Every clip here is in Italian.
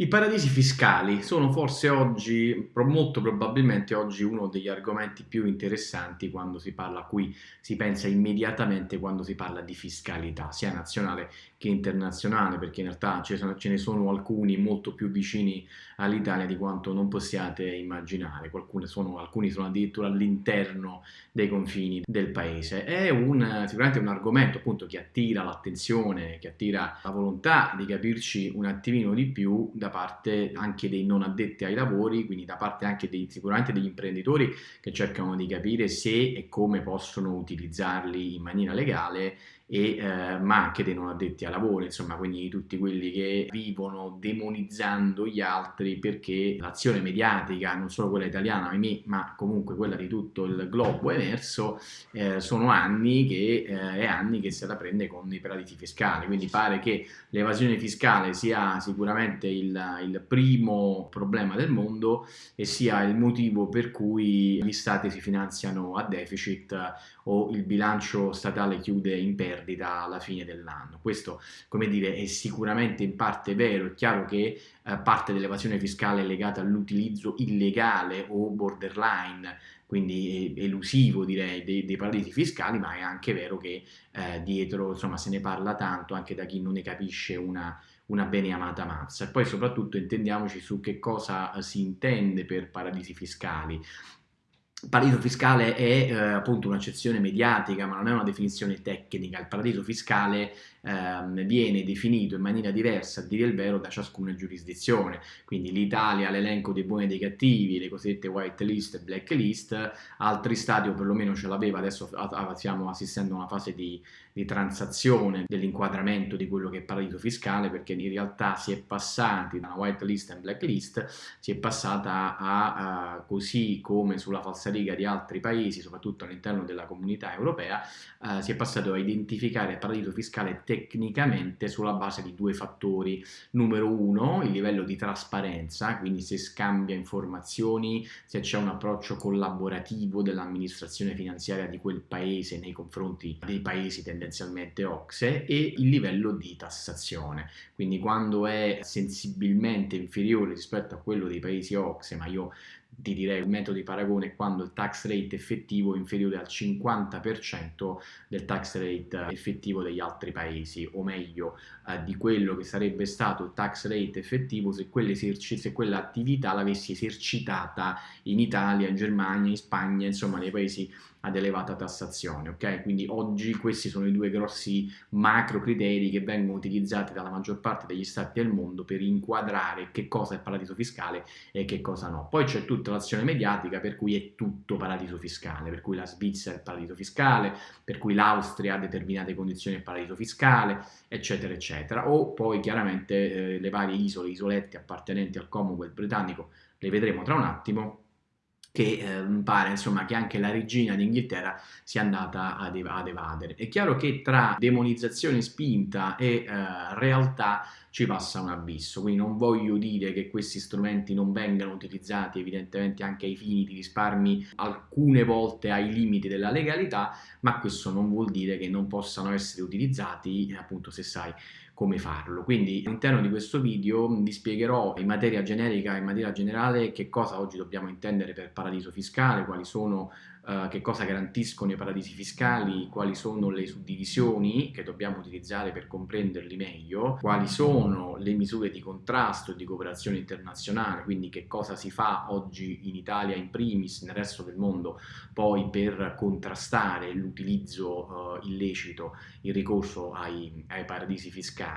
I paradisi fiscali sono forse oggi, molto probabilmente oggi, uno degli argomenti più interessanti quando si parla, a cui si pensa immediatamente quando si parla di fiscalità, sia nazionale che internazionale, perché in realtà ce ne sono alcuni molto più vicini all'Italia di quanto non possiate immaginare, sono, alcuni sono addirittura all'interno dei confini del paese. È un, sicuramente un argomento appunto che attira l'attenzione, che attira la volontà di capirci un attimino di più da parte anche dei non addetti ai lavori, quindi da parte anche dei, sicuramente degli imprenditori che cercano di capire se e come possono utilizzarli in maniera legale e, eh, ma anche dei non addetti ai lavori, insomma, quindi tutti quelli che vivono demonizzando gli altri perché l'azione mediatica, non solo quella italiana, ma comunque quella di tutto il globo emerso, eh, sono anni che, eh, anni che se la prende con i paradisi fiscali, quindi pare che l'evasione fiscale sia sicuramente il, il primo problema del mondo e sia il motivo per cui gli stati si finanziano a deficit o il bilancio statale chiude in perdita perdita alla fine dell'anno. Questo, come dire, è sicuramente in parte vero, è chiaro che eh, parte dell'evasione fiscale è legata all'utilizzo illegale o borderline, quindi elusivo direi, dei, dei, paradisi fiscali, ma è anche vero che eh, dietro, insomma, se ne parla tanto anche da chi non ne capisce una, una bene mazza. E poi soprattutto intendiamoci su che cosa eh, si intende per paradisi fiscali. Paradiso fiscale è eh, appunto un'accezione mediatica, ma non è una definizione tecnica. Il paradiso fiscale eh, viene definito in maniera diversa, a dire il vero, da ciascuna giurisdizione. Quindi l'Italia l'elenco dei buoni e dei cattivi, le cosiddette white list e black list, altri stati o perlomeno ce l'aveva, adesso stiamo assistendo a una fase di, di transazione dell'inquadramento di quello che è paradiso fiscale, perché in realtà si è passati da una white list e black list, si è passata a, a così come sulla falsariga di altri paesi, soprattutto all'interno della comunità europea, eh, si è passato a identificare il paradiso fiscale tecnicamente sulla base di due fattori. Numero uno, il livello di trasparenza, quindi se scambia informazioni, se c'è un approccio collaborativo dell'amministrazione finanziaria di quel paese nei confronti dei paesi tendenzialmente OXE e il livello di tassazione. Quindi quando è sensibilmente inferiore rispetto a quello dei paesi OXE, ma io ti direi il metodo di paragone quando il tax rate effettivo è inferiore al 50% del tax rate effettivo degli altri paesi, o meglio eh, di quello che sarebbe stato il tax rate effettivo se, quell'attività l'avessi esercitata in Italia, in Germania, in Spagna, insomma nei paesi ad elevata tassazione, ok? Quindi oggi questi sono i due grossi macro criteri che vengono utilizzati dalla maggior parte degli stati del mondo per inquadrare che cosa è paradiso fiscale e che cosa no. Poi c'è tutta l'azione mediatica per cui è tutto paradiso fiscale, per cui la Svizzera è paradiso fiscale, per cui l'Austria ha determinate condizioni di paradiso fiscale, eccetera, eccetera. O poi chiaramente eh, le varie isole, isolette appartenenti al Commonwealth britannico, le vedremo tra un attimo, che eh, pare insomma che anche la regina d'Inghilterra sia andata ad, ev ad, evadere. È chiaro che tra demonizzazione spinta e eh, realtà ci passa un abisso, quindi non voglio dire che questi strumenti non vengano utilizzati evidentemente anche ai fini di risparmi alcune volte ai limiti della legalità, ma questo non vuol dire che non possano essere utilizzati appunto se sai come farlo. Quindi all'interno di questo video vi spiegherò in materia generica, in materia generale, che cosa oggi dobbiamo intendere per paradiso fiscale, quali sono Uh, che cosa garantiscono i paradisi fiscali, quali sono le suddivisioni che dobbiamo utilizzare per comprenderli meglio, quali sono le misure di contrasto e di cooperazione internazionale, quindi che cosa si fa oggi in Italia in primis, nel resto del mondo, poi per contrastare l'utilizzo uh, illecito, il ricorso ai, ai, paradisi fiscali,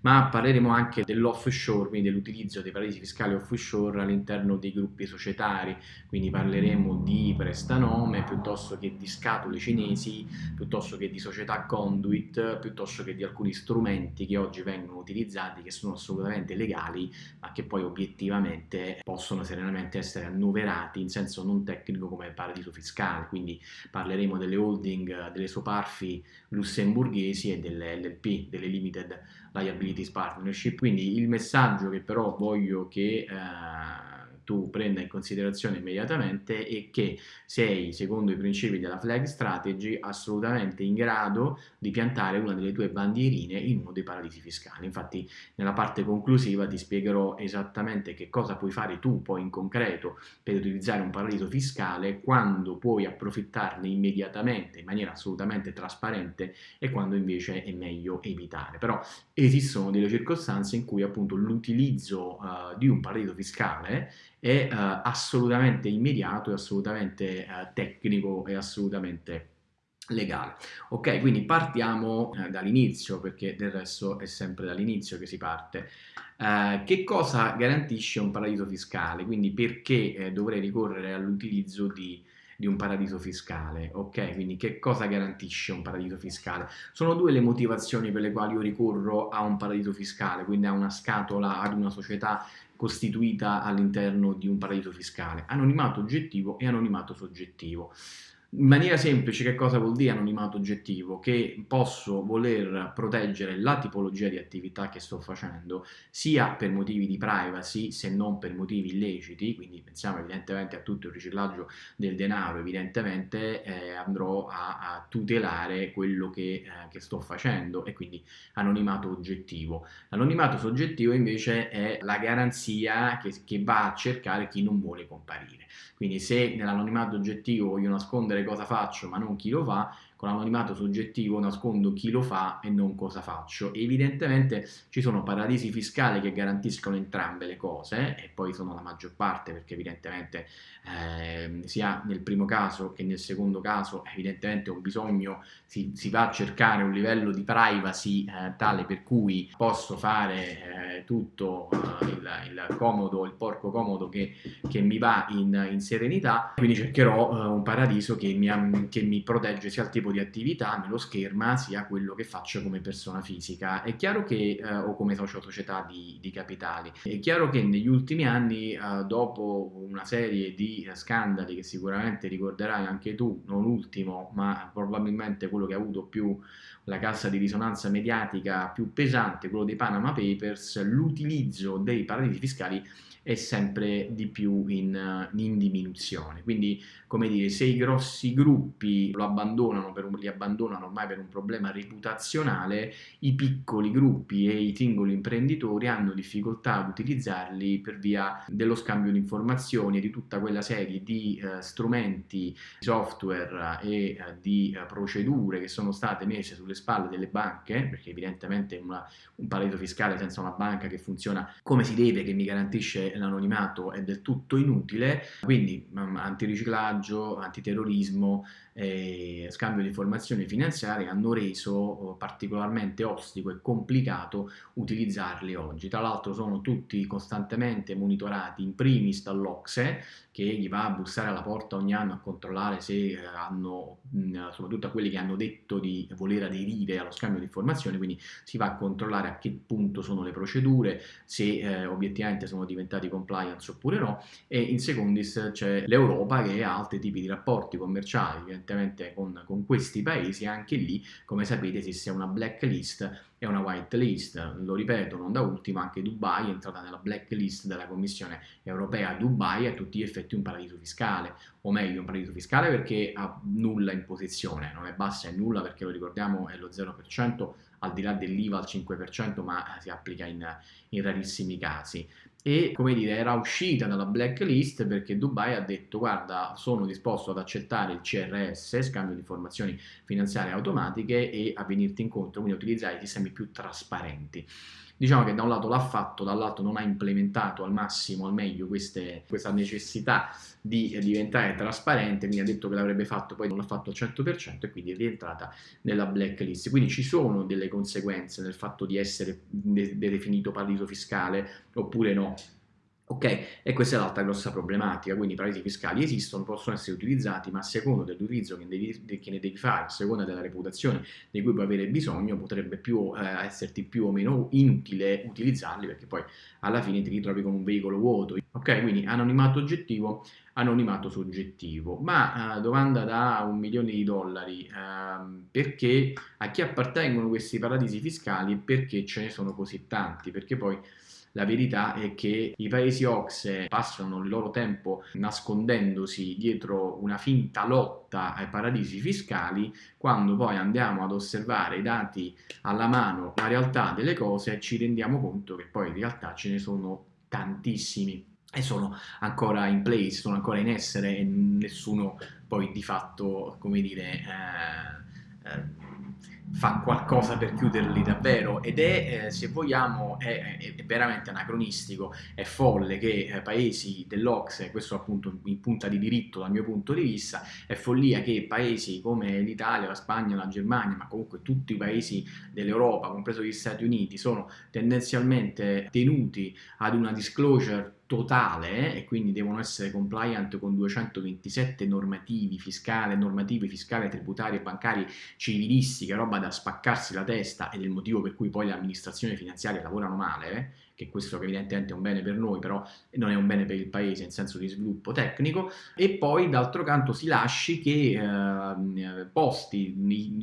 ma parleremo anche dell'offshore, quindi dell'utilizzo dei paradisi fiscali offshore all'interno dei gruppi societari, quindi parleremo di prestanome, nome piuttosto che di scatole cinesi, piuttosto che di società conduit, piuttosto che di alcuni strumenti che oggi vengono utilizzati che sono assolutamente legali ma che poi obiettivamente possono serenamente essere annoverati in senso non tecnico come paradiso fiscale, quindi parleremo delle holding, delle soparfi lussemburghesi e delle LLP, delle Limited Liabilities Partnership, quindi il messaggio che però voglio che eh, tu prenda in considerazione immediatamente e che sei, secondo i principi della flag strategy, assolutamente in grado di piantare una delle tue bandierine in uno dei paradisi fiscali. Infatti nella parte conclusiva ti spiegherò esattamente che cosa puoi fare tu poi in concreto per utilizzare un paradiso fiscale, quando puoi approfittarne immediatamente in maniera assolutamente trasparente e quando invece è meglio evitare. Però esistono delle circostanze in cui appunto l'utilizzo uh, di un paradiso fiscale è uh, assolutamente immediato, è assolutamente uh, tecnico e assolutamente legale. Ok, quindi partiamo eh, dall'inizio, perché del resto è sempre dall'inizio che si parte. Eh, che cosa garantisce un paradiso fiscale? Quindi perché eh, dovrei ricorrere all'utilizzo di, di, un paradiso fiscale? Ok, quindi che cosa garantisce un paradiso fiscale? Sono due le motivazioni per le quali io ricorro a un paradiso fiscale, quindi a una scatola, ad una società costituita all'interno di un paradiso fiscale. Anonimato oggettivo e anonimato soggettivo. In maniera semplice che cosa vuol dire anonimato oggettivo? Che posso voler proteggere la tipologia di attività che sto facendo sia per motivi di privacy se non per motivi illeciti, quindi pensiamo evidentemente a tutto il riciclaggio del denaro, evidentemente eh, andrò a, a, tutelare quello che, eh, che, sto facendo e quindi anonimato oggettivo. L'anonimato soggettivo invece è la garanzia che, che va a cercare chi non vuole comparire. Quindi se nell'anonimato oggettivo voglio nascondere cosa faccio ma non chi lo fa, con l'anonimato soggettivo nascondo chi lo fa e non cosa faccio. Evidentemente ci sono paradisi fiscali che garantiscono entrambe le cose e poi sono la maggior parte perché evidentemente eh, sia nel primo caso che nel secondo caso evidentemente un bisogno si, si va a cercare un livello di privacy eh, tale per cui posso fare eh, tutto eh, il, il, comodo, il porco comodo che, che mi va in, in, serenità, quindi cercherò eh, un paradiso che mi, che mi protegge sia al tipo di attività me scherma sia quello che faccio come persona fisica. È chiaro che, eh, o come socio società di, di, capitali, è chiaro che negli ultimi anni, eh, dopo una serie di scandali che sicuramente ricorderai anche tu, non ultimo, ma probabilmente quello che ha avuto più la cassa di risonanza mediatica più pesante, quello dei Panama Papers, l'utilizzo dei paradisi fiscali è sempre di più in, in, diminuzione. Quindi, come dire, se i grossi gruppi lo abbandonano per un, li abbandonano ormai per un problema reputazionale, i piccoli gruppi e i singoli imprenditori hanno difficoltà ad utilizzarli per via dello scambio di informazioni e di tutta quella serie di eh, strumenti, software e eh, di eh, procedure che sono state messe sulle spalle delle banche, perché evidentemente una, un paradiso fiscale senza una banca che funziona come si deve, che mi garantisce l'anonimato è del tutto inutile, quindi um, antiriciclaggio, antiterrorismo, scambio di informazioni finanziarie hanno reso oh, particolarmente ostico e complicato utilizzarli oggi. Tra l'altro sono tutti costantemente monitorati in primis dall'Ocse che gli va a bussare alla porta ogni anno a controllare se eh, hanno, soprattutto a quelli che hanno detto di voler aderire allo scambio di informazioni, quindi si va a controllare a che punto sono le procedure, se eh, obiettivamente sono diventati compliance oppure no, e in secondis c'è l'Europa che ha altri tipi di rapporti commerciali, evidentemente con, con questi paesi, anche lì, come sapete, esiste una blacklist e una whitelist. Lo ripeto, non da ultimo, anche Dubai è entrata nella blacklist della Commissione europea. Dubai è a tutti gli effetti un paradiso fiscale, o meglio un paradiso fiscale perché ha nulla in posizione, non è bassa, è nulla perché lo ricordiamo è lo 0%, al di là dell'IVA al 5%, ma si applica in, in rarissimi casi e come dire era uscita dalla blacklist perché Dubai ha detto guarda sono disposto ad accettare il CRS, scambio di informazioni finanziarie automatiche e a venirti incontro, quindi a utilizzare i sistemi più trasparenti. Diciamo che da un lato l'ha fatto, dall'altro non ha implementato al massimo, al meglio queste, questa necessità di diventare trasparente, quindi ha detto che l'avrebbe fatto, poi non l'ha fatto al 100% e quindi è rientrata nella blacklist. Quindi ci sono delle conseguenze nel fatto di essere definito paradiso fiscale oppure no. Ok, e questa è l'altra grossa problematica, quindi i paradisi fiscali esistono, possono essere utilizzati, ma a seconda dell'utilizzo che, che, ne devi fare, a seconda della reputazione di cui puoi avere bisogno, potrebbe più, eh, esserti più o meno inutile utilizzarli, perché poi alla fine ti ritrovi con un veicolo vuoto. Ok, quindi anonimato oggettivo, anonimato soggettivo. Ma eh, domanda da un milione di dollari, eh, perché a chi appartengono questi paradisi fiscali e perché ce ne sono così tanti? Perché poi la verità è che i paesi OXE passano il loro tempo nascondendosi dietro una finta lotta ai paradisi fiscali, quando poi andiamo ad osservare i dati alla mano, la realtà delle cose, ci rendiamo conto che poi in realtà ce ne sono tantissimi e sono ancora in place, sono ancora in essere e nessuno poi di fatto, come dire, eh, eh, fa qualcosa per chiuderli davvero ed è, eh, se vogliamo, è, è, veramente anacronistico, è folle che eh, paesi dell'Ocse, questo appunto in punta di diritto dal mio punto di vista, è follia che paesi come l'Italia, la Spagna, la Germania, ma comunque tutti i paesi dell'Europa, compreso gli Stati Uniti, sono tendenzialmente tenuti ad una disclosure totale e quindi devono essere compliant con 227 normativi fiscali, normative fiscali, tributarie, bancarie, civilistiche, roba da spaccarsi la testa ed è il motivo per cui poi le amministrazioni finanziarie lavorano male, eh? che questo evidentemente è un bene per noi, però non è un bene per il paese in senso di sviluppo tecnico, e poi d'altro canto si lasci che eh, posti,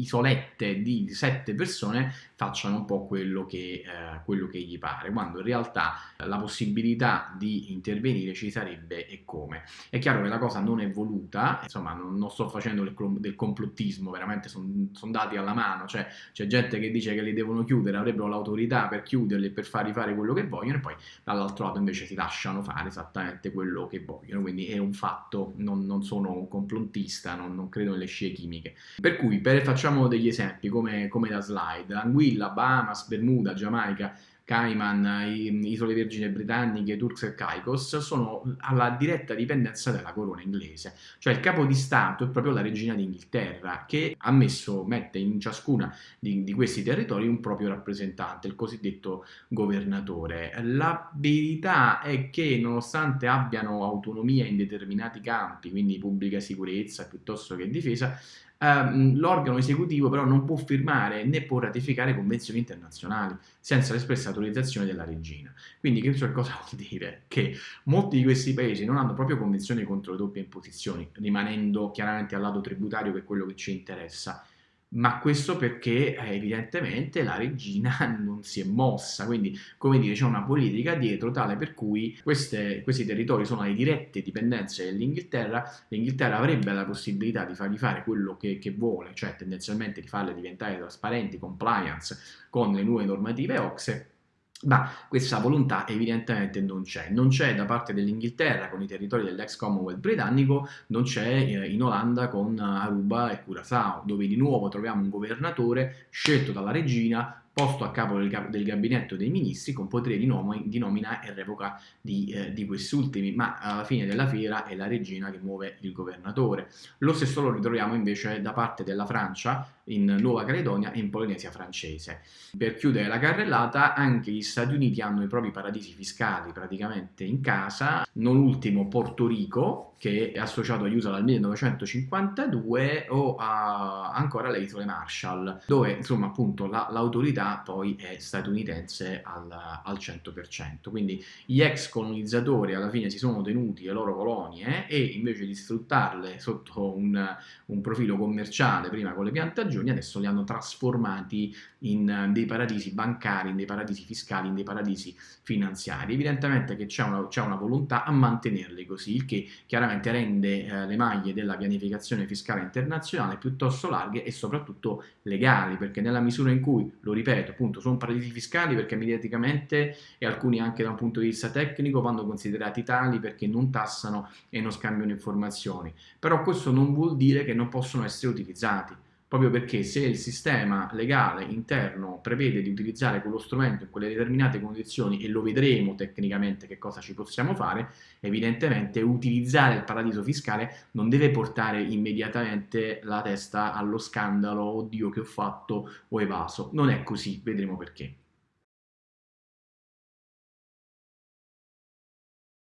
isolette di sette persone facciano un po' quello che, eh, quello che gli pare, quando in realtà la possibilità di intervenire ci sarebbe e come. È chiaro che la cosa non è voluta, insomma non, non sto facendo del, del complottismo, veramente sono son dati alla mano, cioè c'è gente che dice che li devono chiudere, avrebbero l'autorità per chiuderli e per farli fare quello che vogliono e poi dall'altro lato invece si lasciano fare esattamente quello che vogliono, quindi è un fatto, non, non sono un complottista, non, non, credo nelle scie chimiche. Per cui per, facciamo degli esempi come, come da slide, Anguilla, Bahamas, Bermuda, Giamaica, Cayman, Isole Vergine Britanniche, Turks e Caicos sono alla diretta dipendenza della corona inglese, cioè il capo di Stato è proprio la regina d'Inghilterra che ha messo, mette in ciascuna di, di, questi territori un proprio rappresentante, il cosiddetto governatore. La verità è che nonostante abbiano autonomia in determinati campi, quindi pubblica sicurezza piuttosto che difesa, ehm, l'organo esecutivo però non può firmare né può ratificare convenzioni internazionali senza l'espressa autorizzazione della regina. Quindi che cosa vuol dire? Che molti di questi paesi non hanno proprio convenzioni contro le doppie imposizioni, rimanendo chiaramente al lato tributario che è quello che ci interessa, ma questo perché eh, evidentemente la regina non si è mossa, quindi come dire c'è una politica dietro tale per cui queste, questi territori sono le dirette dipendenze dell'Inghilterra, l'Inghilterra avrebbe la possibilità di fargli fare quello che, che vuole, cioè tendenzialmente di farle diventare trasparenti, compliance con le nuove normative OXE, ma questa volontà evidentemente non c'è. Non c'è da parte dell'Inghilterra con i territori dell'ex Commonwealth britannico, non c'è eh, in Olanda con Aruba e Curaçao, dove di nuovo troviamo un governatore scelto dalla regina posto a capo del, del, gabinetto dei ministri con potere di, nom di nomina e revoca di, eh, di quest'ultimi, ma alla fine della fiera è la regina che muove il governatore. Lo stesso lo ritroviamo invece da parte della Francia in Nuova Caledonia e in Polinesia francese. Per chiudere la carrellata, anche gli Stati Uniti hanno i propri paradisi fiscali praticamente in casa, non ultimo Porto Rico, che è associato agli USA dal 1952, o a, ancora le isole Marshall, dove insomma appunto l'autorità la, poi è statunitense al, al 100%. Quindi gli ex colonizzatori alla fine si sono tenuti le loro colonie e invece di sfruttarle sotto un, un profilo commerciale, prima con le piantagioni, adesso li hanno trasformati in dei paradisi bancari, in dei paradisi fiscali, in dei paradisi finanziari. Evidentemente che c'è una, una, volontà a mantenerli così, il che chiaramente rende eh, le maglie della pianificazione fiscale internazionale piuttosto larghe e soprattutto legali, perché nella misura in cui, lo ripeto, appunto, sono paradisi fiscali perché mediaticamente e alcuni anche da un punto di vista tecnico vanno considerati tali perché non tassano e non scambiano informazioni, però questo non vuol dire che non possono essere utilizzati proprio perché se il sistema legale interno prevede di utilizzare quello strumento in quelle determinate condizioni e lo vedremo tecnicamente che cosa ci possiamo fare, evidentemente utilizzare il paradiso fiscale non deve portare immediatamente la testa allo scandalo, oddio che ho fatto, ho evaso, non è così, vedremo perché.